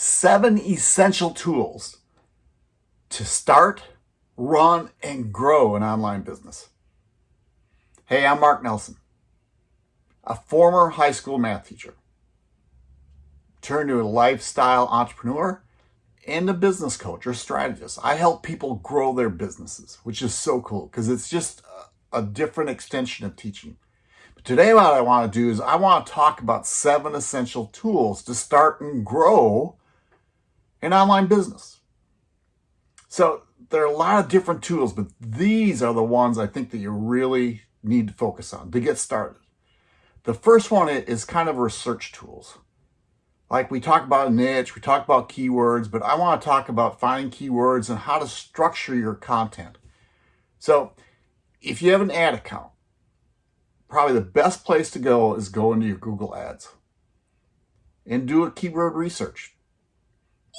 seven essential tools to start, run, and grow an online business. Hey, I'm Mark Nelson, a former high school math teacher, turned to a lifestyle entrepreneur and a business coach or strategist. I help people grow their businesses, which is so cool because it's just a, different extension of teaching. But today what I want to do is I want to talk about seven essential tools to start and grow an online business. So there are a lot of different tools, but these are the ones I think that you really need to focus on to get started. The first one is kind of research tools. Like we talk about niche, we talk about keywords, but I want to talk about finding keywords and how to structure your content. So if you have an ad account, probably the best place to go is go into your Google Ads and do a keyword research.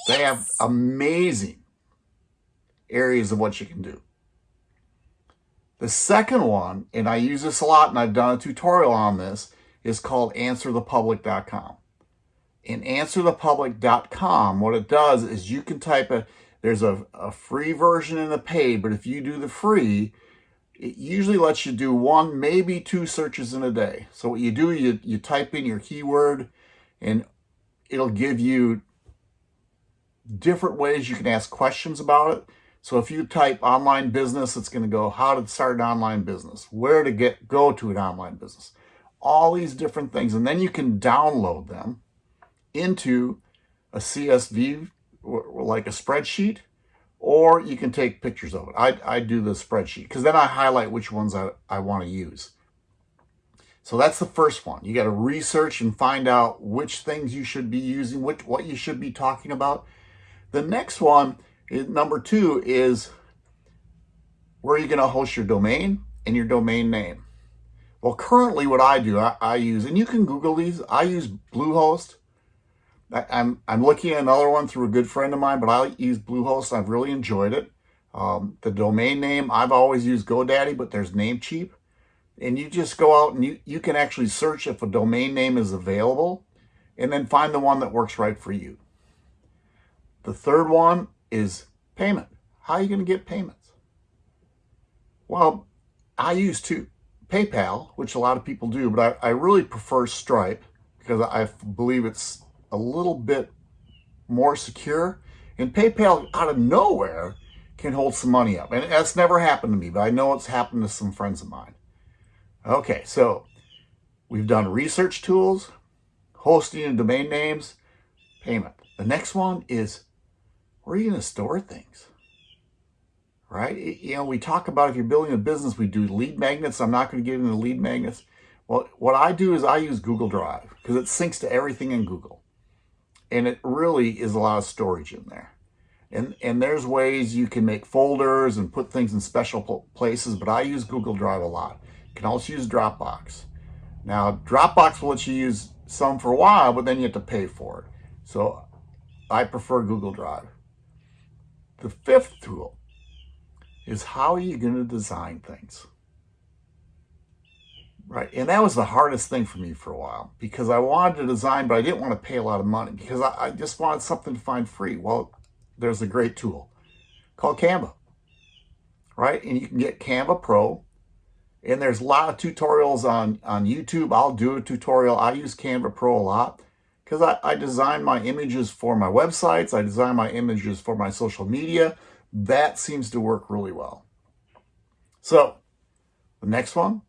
They have amazing areas of what you can do. The second one, and I use this a lot and I've done a tutorial on this, is called answerthepublic.com. In answerthepublic.com, what it does is you can type a, there's a, a free version and a paid, but if you do the free, it usually lets you do one, maybe two searches in a day. So what you do, you, you type in your keyword and it'll give you different ways you can ask questions about it. So if you type online business, it's going to go how to start an online business, where to get go to an online business, all these different things. And then you can download them into a CSV, like a spreadsheet, or you can take pictures of it. I, I do the spreadsheet because then I highlight which ones I, I want to use. So that's the first one. You got to research and find out which things you should be using, which, what you should be talking about. The next one, number two, is where are you going to host your domain and your domain name. Well, currently what I do, I, I use, and you can Google these, I use Bluehost. I, I'm, I'm looking at another one through a good friend of mine, but I use Bluehost. I've really enjoyed it. Um, the domain name, I've always used GoDaddy, but there's Namecheap. And you just go out and you, you can actually search if a domain name is available and then find the one that works right for you. The third one is payment. How are you going to get payments? Well, I use two. PayPal, which a lot of people do, but I, I really prefer Stripe because I believe it's a little bit more secure. And PayPal out of nowhere can hold some money up. And that's never happened to me, but I know it's happened to some friends of mine. Okay, so we've done research tools, hosting and domain names, payment. The next one is where are you going to store things? Right? You know, we talk about if you're building a business, we do lead magnets. I'm not going to get into lead magnets. Well, what I do is I use Google Drive because it syncs to everything in Google. And it really is a lot of storage in there. And, and there's ways you can make folders and put things in special places, but I use Google Drive a lot. You can also use Dropbox. Now, Dropbox will let you use some for a while, but then you have to pay for it. So I prefer Google Drive. The fifth tool is how are you going to design things? Right. And that was the hardest thing for me for a while because I wanted to design, but I didn't want to pay a lot of money because I, I just wanted something to find free. Well, there's a great tool called Canva. Right. And you can get Canva Pro. And there's a lot of tutorials on, on YouTube. I'll do a tutorial. I use Canva Pro a lot because I, I design my images for my websites. I design my images for my social media. That seems to work really well. So the next one,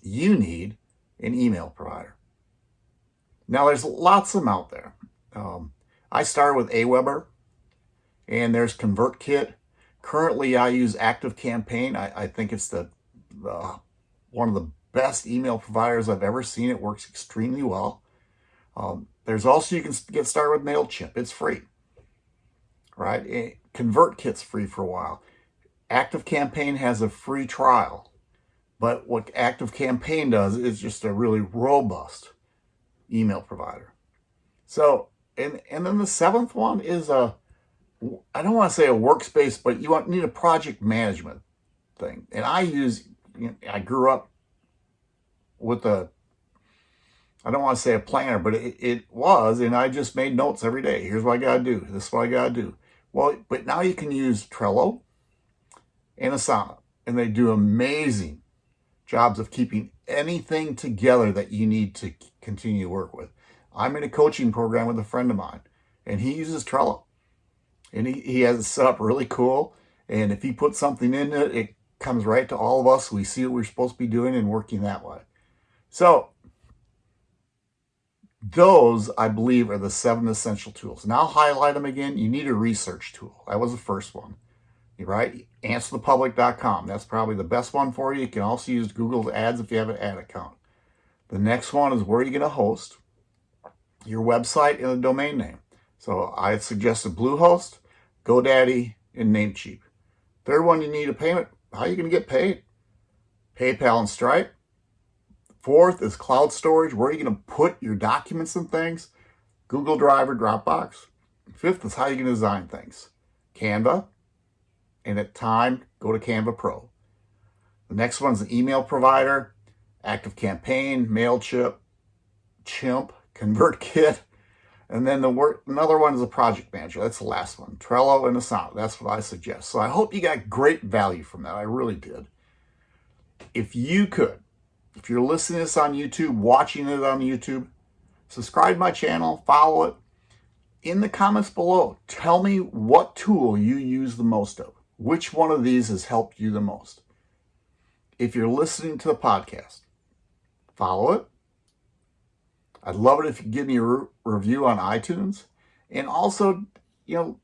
you need an email provider. Now there's lots of them out there. Um, I started with Aweber and there's ConvertKit. Currently I use ActiveCampaign. I, I think it's the, the one of the best email providers I've ever seen. It works extremely well. Um, there's also, you can get started with MailChimp. It's free, right? Eh, ConvertKit's free for a while. ActiveCampaign has a free trial. But what ActiveCampaign does is just a really robust email provider. So, and, and then the seventh one is a, I don't want to say a workspace, but you want, need a project management thing. And I use, you know, I grew up with a I don't want to say a planner, but it, it was, and I just made notes every day. Here's what I got to do. This is what I got to do. Well, but now you can use Trello and Asana, and they do amazing jobs of keeping anything together that you need to continue to work with. I'm in a coaching program with a friend of mine, and he uses Trello. And he, he has it set up really cool. And if he puts something in it, it comes right to all of us. We see what we're supposed to be doing and working that way. So those, I believe, are the seven essential tools. Now highlight them again. You need a research tool. That was the first one, right? AnswerThePublic.com. That's probably the best one for you. You can also use Google Ads if you have an ad account. The next one is where are you going to host your website and the domain name. So I suggested Bluehost, GoDaddy, and Namecheap. Third one, you need a payment. How are you going to get paid? PayPal and Stripe. Fourth is cloud storage. Where are you going to put your documents and things? Google Drive or Dropbox. Fifth is how you can design things. Canva. And at time, go to Canva Pro. The next one is an email provider, ActiveCampaign, MailChimp, Chimp, ConvertKit. And then the work, another one is a project manager. That's the last one. Trello and Asana. That's what I suggest. So I hope you got great value from that. I really did. If you could, if you're listening to this on YouTube, watching it on YouTube, subscribe my channel, follow it. In the comments below, tell me what tool you use the most of. Which one of these has helped you the most? If you're listening to the podcast, follow it. I'd love it if you give me a re review on iTunes. And also, you know,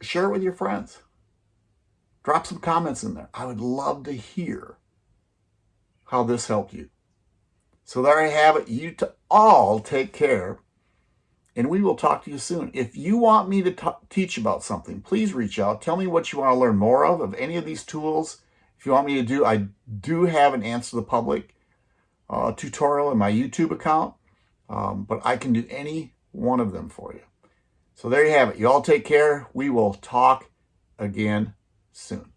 share it with your friends. Drop some comments in there. I would love to hear how this helped you. So there I have it. You to all take care. And we will talk to you soon. If you want me to teach about something, please reach out. Tell me what you want to learn more of, of any of these tools. If you want me to do, I do have an Answer to the Public uh, tutorial in my YouTube account. Um, but I can do any one of them for you. So there you have it. You all take care. We will talk again soon.